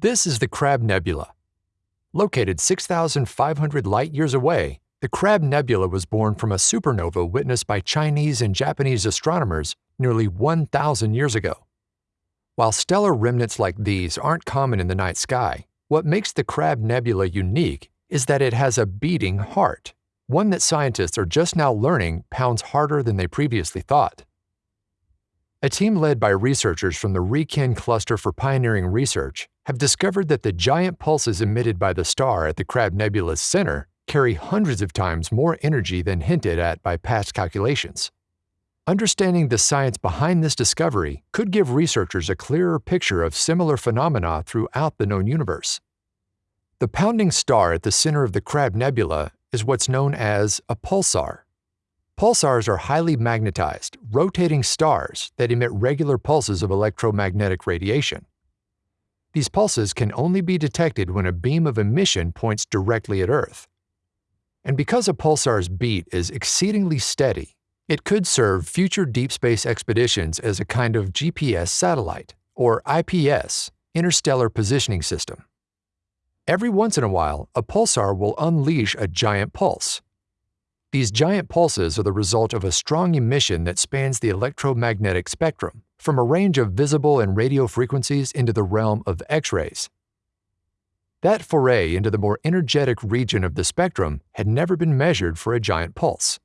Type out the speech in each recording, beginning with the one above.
This is the Crab Nebula. Located 6,500 light years away, the Crab Nebula was born from a supernova witnessed by Chinese and Japanese astronomers nearly 1,000 years ago. While stellar remnants like these aren't common in the night sky, what makes the Crab Nebula unique is that it has a beating heart, one that scientists are just now learning pounds harder than they previously thought. A team led by researchers from the RIKEN Cluster for Pioneering Research have discovered that the giant pulses emitted by the star at the Crab Nebula's center carry hundreds of times more energy than hinted at by past calculations. Understanding the science behind this discovery could give researchers a clearer picture of similar phenomena throughout the known universe. The pounding star at the center of the Crab Nebula is what's known as a pulsar. Pulsars are highly magnetized, rotating stars that emit regular pulses of electromagnetic radiation. These pulses can only be detected when a beam of emission points directly at Earth. And because a pulsar's beat is exceedingly steady, it could serve future deep space expeditions as a kind of GPS satellite, or IPS, Interstellar Positioning System. Every once in a while, a pulsar will unleash a giant pulse, these giant pulses are the result of a strong emission that spans the electromagnetic spectrum, from a range of visible and radio frequencies into the realm of X rays. That foray into the more energetic region of the spectrum had never been measured for a giant pulse.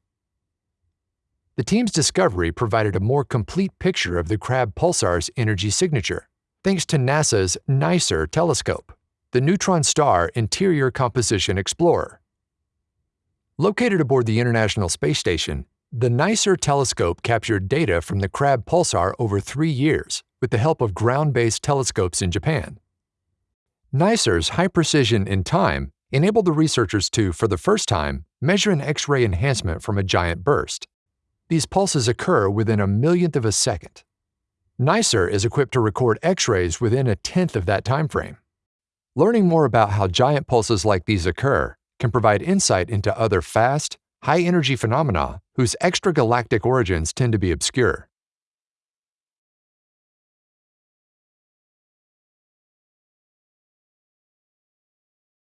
The team's discovery provided a more complete picture of the Crab pulsar's energy signature, thanks to NASA's NICER telescope, the Neutron Star Interior Composition Explorer. Located aboard the International Space Station, the NICER telescope captured data from the Crab pulsar over three years with the help of ground-based telescopes in Japan. NICER's high precision in time enabled the researchers to, for the first time, measure an X-ray enhancement from a giant burst. These pulses occur within a millionth of a second. NICER is equipped to record X-rays within a tenth of that time frame. Learning more about how giant pulses like these occur can provide insight into other fast, high energy phenomena whose extragalactic origins tend to be obscure.